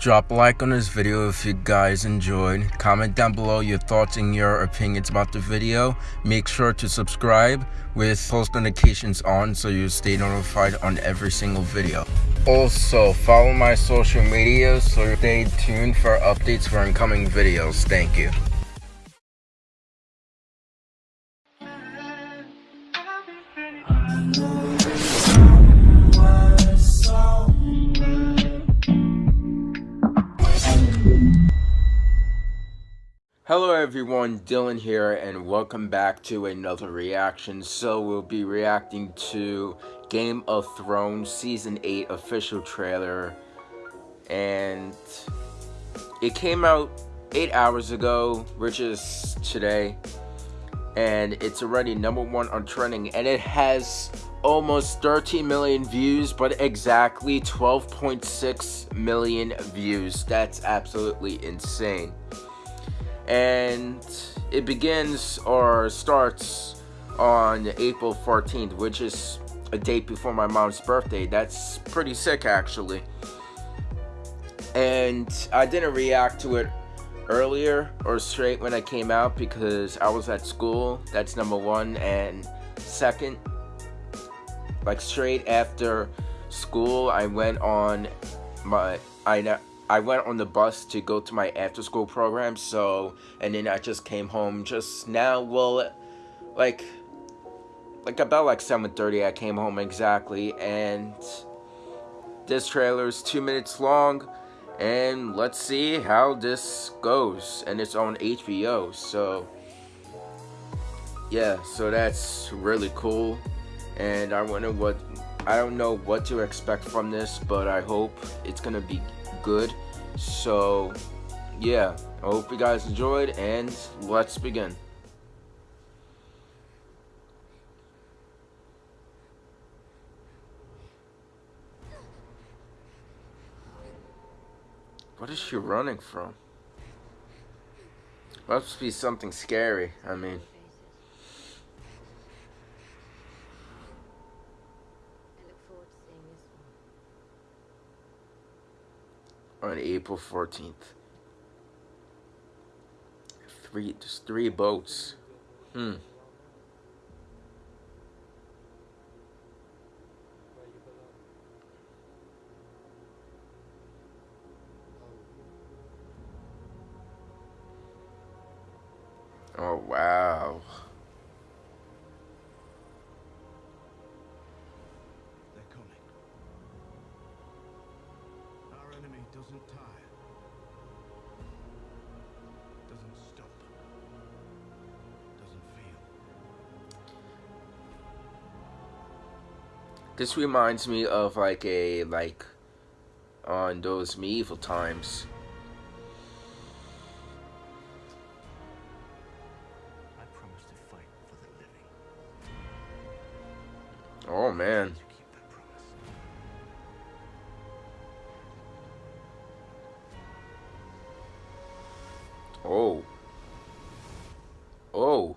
Drop a like on this video if you guys enjoyed. Comment down below your thoughts and your opinions about the video. Make sure to subscribe with post notifications on so you stay notified on every single video. Also, follow my social media so stay tuned for updates for incoming videos. Thank you. Hello everyone, Dylan here and welcome back to another reaction. So we'll be reacting to Game of Thrones Season 8 official trailer. And it came out 8 hours ago, which is today. And it's already number one on trending and it has almost 13 million views, but exactly 12.6 million views. That's absolutely insane and it begins or starts on April 14th, which is a date before my mom's birthday. That's pretty sick, actually. And I didn't react to it earlier or straight when I came out because I was at school. That's number one. And second, like straight after school, I went on my I I went on the bus to go to my after school program, so, and then I just came home just now, well, like, like about like 7.30 I came home exactly, and this trailer is two minutes long, and let's see how this goes, and it's on HBO, so, yeah, so that's really cool, and I wonder what, I don't know what to expect from this, but I hope it's gonna be good. So, yeah, I hope you guys enjoyed, and let's begin. What is she running from? Must be something scary, I mean. On April 14th. Three, just three boats. Hmm. Oh, wow. Doesn't tire, doesn't stop, doesn't feel. This reminds me of like a like on those medieval times. Oh man. Oh. Oh.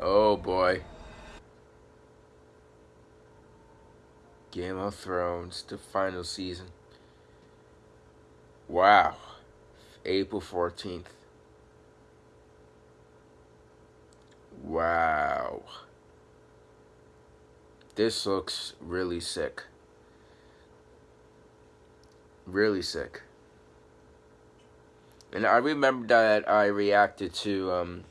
Oh boy. Game of Thrones, the final season. Wow. April 14th. Wow. This looks really sick. Really sick. And I remember that I reacted to um,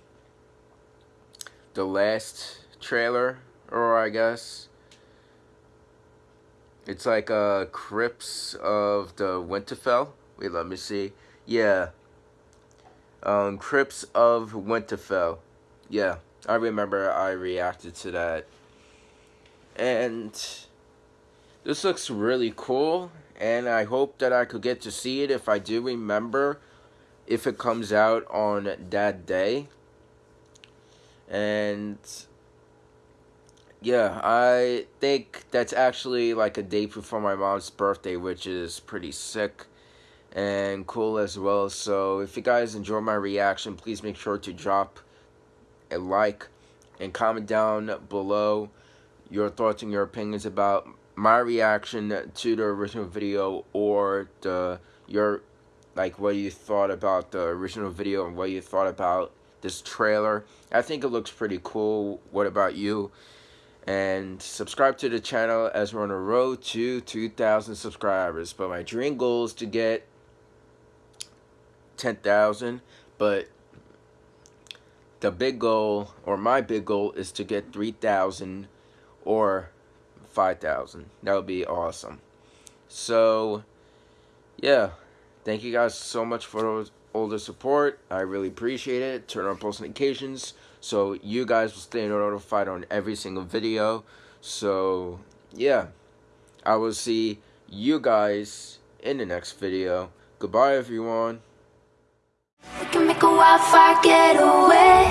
the last trailer, or I guess. It's like uh, Crips of the Winterfell. Wait, let me see. Yeah. Um, Crypts of Winterfell. Yeah, I remember I reacted to that and this looks really cool and I hope that I could get to see it if I do remember if it comes out on that day. And yeah I think that's actually like a day before my mom's birthday which is pretty sick and cool as well. So if you guys enjoy my reaction please make sure to drop a like and comment down below your thoughts and your opinions about my reaction to the original video or the your like what you thought about the original video and what you thought about this trailer. I think it looks pretty cool. What about you? And subscribe to the channel as we're on the road to 2,000 subscribers. But my dream goal is to get 10,000. But the big goal, or my big goal, is to get 3,000 or 5,000. That would be awesome. So, yeah. Thank you guys so much for all the support. I really appreciate it. Turn on post notifications so you guys will stay notified on every single video. So, yeah. I will see you guys in the next video. Goodbye, everyone. We can make a wildfire get away.